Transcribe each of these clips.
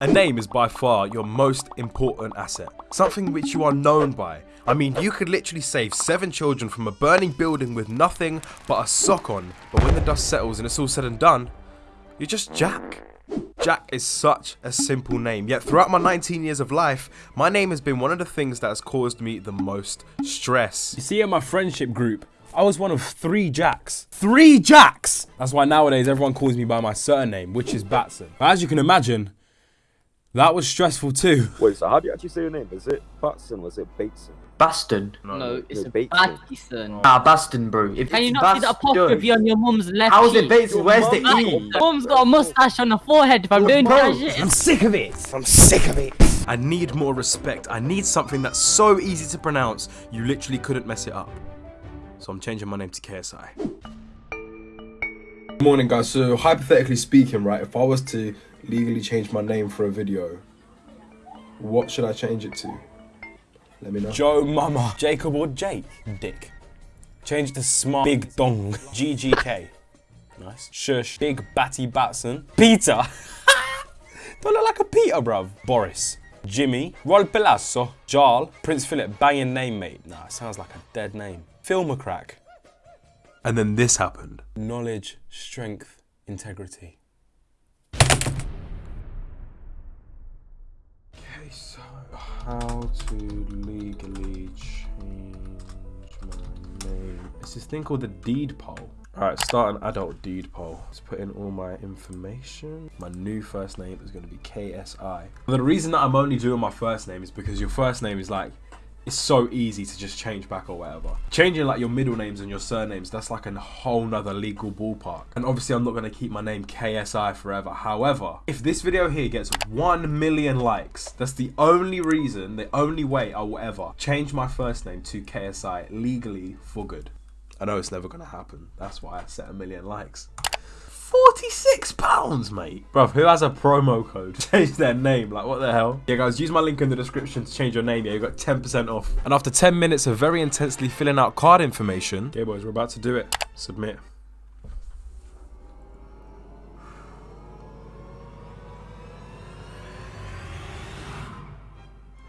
A name is by far your most important asset, something which you are known by. I mean, you could literally save seven children from a burning building with nothing but a sock on, but when the dust settles and it's all said and done, you're just Jack. Jack is such a simple name, yet throughout my 19 years of life, my name has been one of the things that has caused me the most stress. You see, in my friendship group, I was one of three Jacks. Three Jacks! That's why nowadays everyone calls me by my surname, which is Batson. But as you can imagine, that was stressful too. Wait, so how do you actually say your name? Is it Batson or is it Bateson? Baston. No, it's no, Bateson. Bateson. Ah, Baston, bro. If Can you it's not see the Baston- apostrophe on your mum's left How is it cheek? Bateson? Where's the E? Mum's got a mustache on the forehead if I'm doing Bro, that shit. I'm sick of it. I'm sick of it. I need more respect. I need something that's so easy to pronounce, you literally couldn't mess it up. So I'm changing my name to KSI. Morning guys, so hypothetically speaking, right, if I was to legally change my name for a video, what should I change it to? Let me know. Joe Mama. Jacob or Jake? Dick. Change to Smart Big Dong. GGK. Nice. Shush. Big Batty Batson. Peter. Don't look like a Peter, bruv. Boris. Jimmy. Rol Palazzo. Jarl. Prince Philip. Banging name, mate. Nah, sounds like a dead name. Film a crack. And then this happened. Knowledge, strength, integrity. Okay, so how to legally change my name? It's this thing called the deed poll. Alright, start an adult deed poll. Let's put in all my information. My new first name is going to be KSI. The reason that I'm only doing my first name is because your first name is like, it's so easy to just change back or whatever. Changing like your middle names and your surnames, that's like a whole nother legal ballpark. And obviously I'm not gonna keep my name KSI forever. However, if this video here gets 1 million likes, that's the only reason, the only way I will ever change my first name to KSI legally for good. I know it's never gonna happen. That's why I set a million likes. 46 pounds, mate. Bruv, who has a promo code change their name? Like, what the hell? Yeah, guys, use my link in the description to change your name. Yeah, you got 10% off. And after 10 minutes of very intensely filling out card information, okay, boys, we're about to do it. Submit.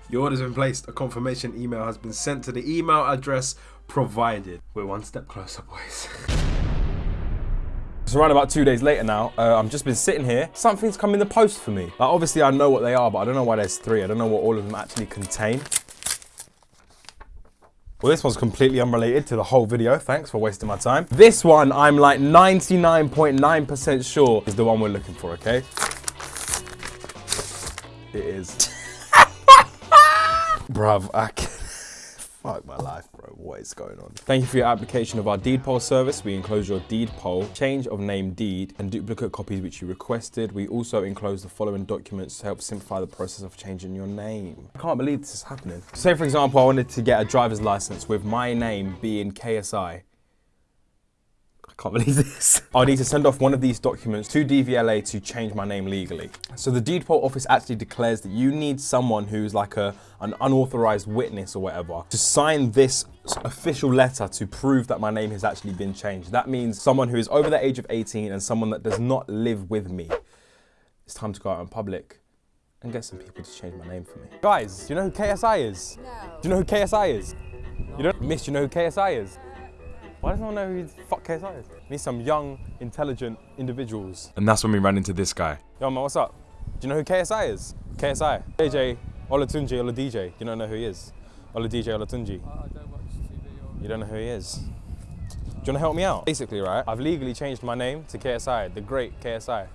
Your order's been placed. A confirmation email has been sent to the email address provided. We're one step closer, boys. It's around about two days later now. Uh, I've just been sitting here. Something's come in the post for me. Like, obviously, I know what they are, but I don't know why there's three. I don't know what all of them actually contain. Well, this one's completely unrelated to the whole video. Thanks for wasting my time. This one, I'm like 99.9% sure is the one we're looking for, okay? It is. Bruv, I can... Fuck my life, bro. What is going on? Thank you for your application of our deed poll service. We enclose your deed poll, change of name deed, and duplicate copies which you requested. We also enclose the following documents to help simplify the process of changing your name. I can't believe this is happening. Say, for example, I wanted to get a driver's license with my name being KSI. I can't believe this. I need to send off one of these documents to DVLA to change my name legally. So the deed poll office actually declares that you need someone who's like a an unauthorized witness or whatever to sign this official letter to prove that my name has actually been changed. That means someone who is over the age of 18 and someone that does not live with me. It's time to go out in public and get some people to change my name for me. Guys, do you know who KSI is? No. Do you know who KSI is? You don't? Miss, do you know who KSI is? Why does no one know who the fuck KSI is? We need some young, intelligent individuals. And that's when we ran into this guy. Yo, man, what's up? Do you know who KSI is? KSI. AJ Olatunji Oladj. You Do you not know who he is? Oladj Olatunji. I don't watch TV. You don't know who he is? Do you want to help me out? Basically, right, I've legally changed my name to KSI, the great KSI.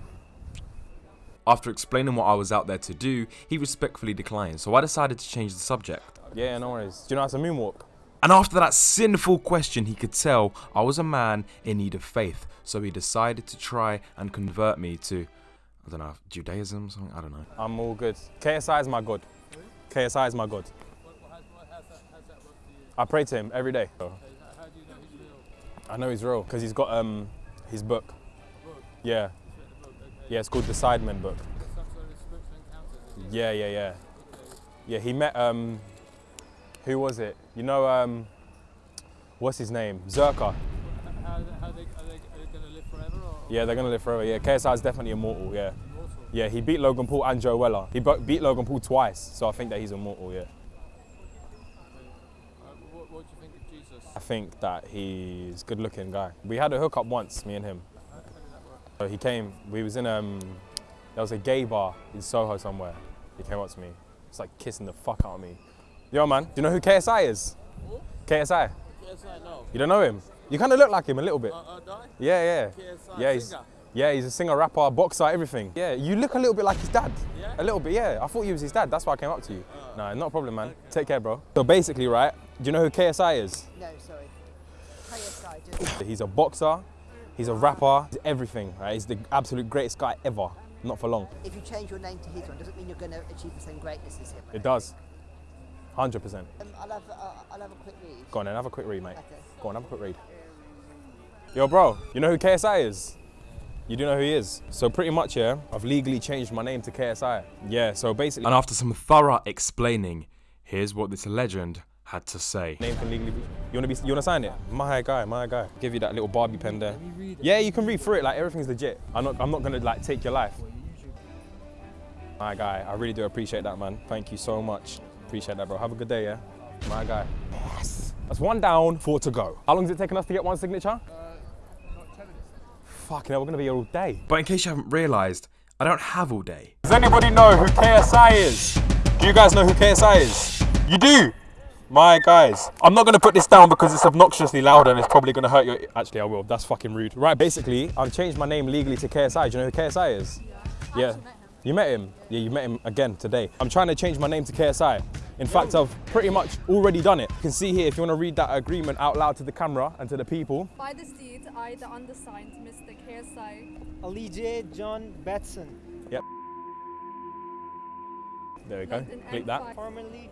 After explaining what I was out there to do, he respectfully declined, so I decided to change the subject. Yeah, no worries. Do you know how to moonwalk? And after that sinful question, he could tell I was a man in need of faith, so he decided to try and convert me to, I don't know, Judaism, something, I don't know. I'm all good. KSI is my God. KSI is my God. I pray to him every day. I know he's real because he's got um his book. Yeah. Yeah, it's called the Sidemen book. Yeah, yeah, yeah. Yeah, he met um who was it? You know um what's his name? Zerkaa. How, how they, are they, are they going to live forever? Or? Yeah, they're gonna live forever. Yeah, KSI is definitely immortal. Yeah. Immortal? Yeah, he beat Logan Paul and Joe Weller. He beat Logan Paul twice, so I think that he's immortal, yeah. I think that he's a good looking guy. We had a hookup once, me and him. So he came, we was in, um, there was a gay bar in Soho somewhere. He came up to me. It's like kissing the fuck out of me. Yo, man, do you know who KSI is? KSI? KSI, no. You don't know him? You kind of look like him a little bit. Uh, uh, die? Yeah, yeah. KSI, yeah, he's, singer. yeah, he's a singer, rapper, boxer, everything. Yeah, you look a little bit like his dad. Yeah? A little bit, yeah. I thought you was his dad. That's why I came up to you. no, not a problem, man. Take care, bro. So basically, right, do you know who KSI is? No, sorry. KSI, just He's a boxer, he's a rapper, he's everything, right? He's the absolute greatest guy ever. Not for long. if you change your name to his one, doesn't mean you're going to achieve the same greatness as him. It does. 100%. Um, I'll have uh, I'll have a quick read. Go on then, have a quick read, mate. Okay. Go on, have a quick read. Yo, bro, you know who KSI is? You do know who he is. So pretty much, yeah, I've legally changed my name to KSI. Yeah, so basically, And after some thorough explaining, here's what this legend had to say. name can legally be. You wanna be? You wanna sign it? My guy, my guy. Give you that little Barbie pen there. Yeah, you can read through it. Like everything's legit. I'm not. I'm not gonna like take your life. My guy, I really do appreciate that, man. Thank you so much. Appreciate that, bro. Have a good day, yeah. My guy. Yes. That's one down, four to go. How long is it taking us to get one signature? Fucking hell, we're gonna be here all day. But in case you haven't realised, I don't have all day. Does anybody know who KSI is? Do you guys know who KSI is? You do? My guys. I'm not gonna put this down because it's obnoxiously loud and it's probably gonna hurt your. Actually, I will. That's fucking rude. Right, basically, I've changed my name legally to KSI. Do you know who KSI is? Yeah. You met him? Yeah, you met him again today. I'm trying to change my name to KSI. In fact, I've pretty much already done it. You can see here if you want to read that agreement out loud to the camera and to the people. By this deed, I, the undersigned, Mr. KSI, Ali J. John Batson, Yep. There we go. London Click that. Formerly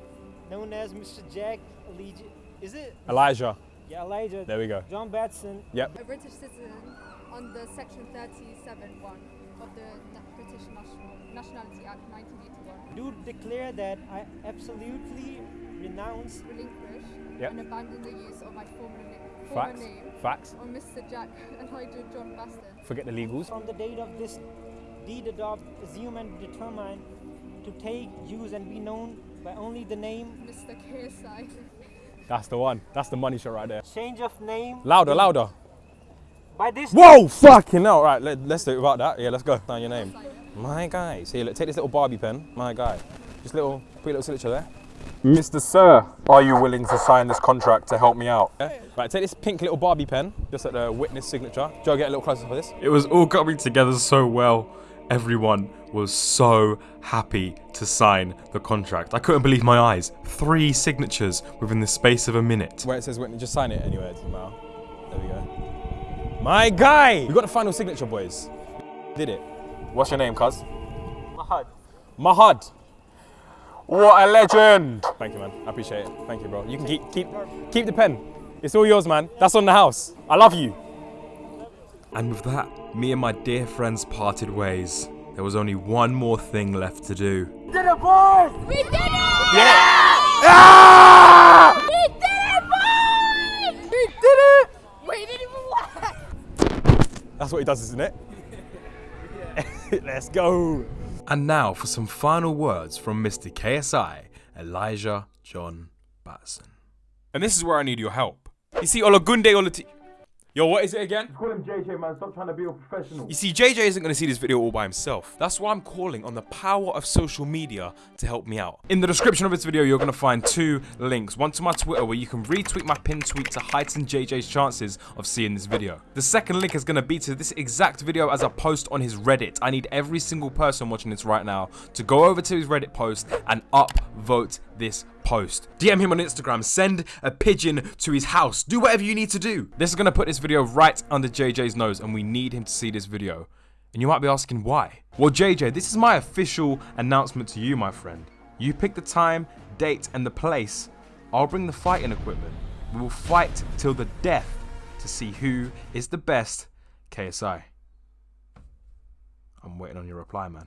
known as Mr. Jack Ali J. Is it? Elijah. Yeah, Elijah. There we go. John Batson, Yep. a British citizen under Section 37.1 of the Na- British National Nationality Act 1981, do declare that I absolutely renounce relinquish Yep. and abandon the use of my former, na- former Facts. name Facts. on Mr. Jack Elijah John Baston. Forget the legals. from the date of this deed adopt, assume and determine to take, use and be known by only the name, Mr. KSI. That's the one. That's the money shot right there. change of name. Louder, louder. By this Whoa, fucking hell. Right, let, let's do it about that. Yeah, let's go. Sign your name. My guy. Here, look, take this little Barbie pen. My guy. Just little, put your little signature there. Mr. Sir, are you willing to sign this contract to help me out? Yeah. Right, take this pink little Barbie pen, just at the witness signature. Joe, get a little closer for this. It was all coming together so well. Everyone was so happy to sign the contract. I couldn't believe my eyes. Three signatures within the space of a minute. Where it says witness, just sign it anyway. It doesn't matter. There we go. My guy! We got the final signature, boys. Did it. What's your name, cuz? Mahad. Mahad. What a legend! Thank you, man. I appreciate it. Thank you, bro. You can keep keep keep the pen. It's all yours, man. That's on the house. I love you. And with that, me and my dear friends parted ways. There was only one more thing left to do. We did it! boys! We did it, boys! We did it! We didn't even laugh! That's what he does, isn't it? Let's go. And now for some final words from Mr. KSI, Elijah John Batson. And this is where I need your help. You see, Olagunde Olati. Yo, what is it again? Just Call him JJ, man. Stop trying to be a professional. You see, JJ isn't going to see this video all by himself. That's why I'm calling on the power of social media to help me out. In the description of this video, you're going to find two links. One to my Twitter, where you can retweet my pinned tweet to heighten JJ's chances of seeing this video. The second link is going to be to this exact video as a post on his Reddit. I need every single person watching this right now to go over to his Reddit post and upvote this post. DM him on Instagram, send a pigeon to his house, do whatever you need to do. This is gonna put this video right under JJ's nose and we need him to see this video. And you might be asking why. Well, JJ, this is my official announcement to you, my friend. You pick the time, date, and the place. I'll bring the fighting equipment. We will fight till the death to see who is the best KSI. I'm waiting on your reply, man.